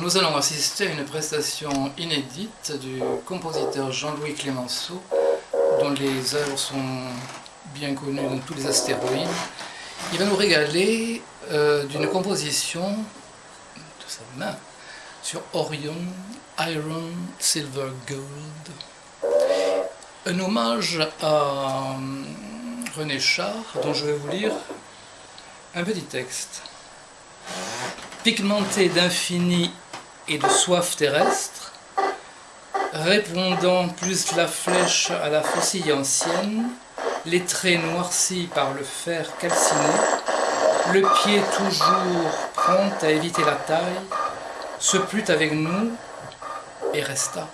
Nous allons assister à une prestation inédite du compositeur Jean-Louis Clémenceau, dont les œuvres sont bien connues dans tous les astéroïdes. Il va nous régaler euh, d'une composition de sa main sur Orion, Iron, Silver, Gold. Un hommage à euh, René Char, dont je vais vous lire un petit texte. Pigmenté d'infini et de soif terrestre, répondant plus la flèche à la faucille ancienne, les traits noircis par le fer calciné, le pied toujours prompt à éviter la taille, se plut avec nous et resta.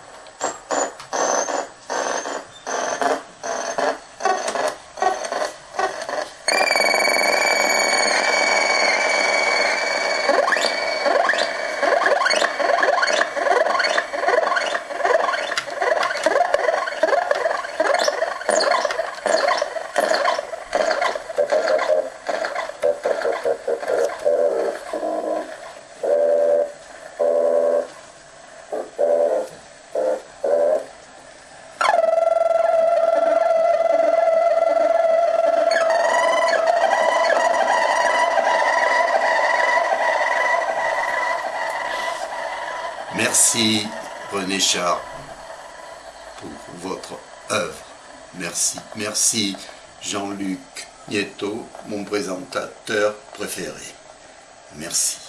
Merci René Char pour votre œuvre. Merci. Merci Jean-Luc Nieto, mon présentateur préféré. Merci.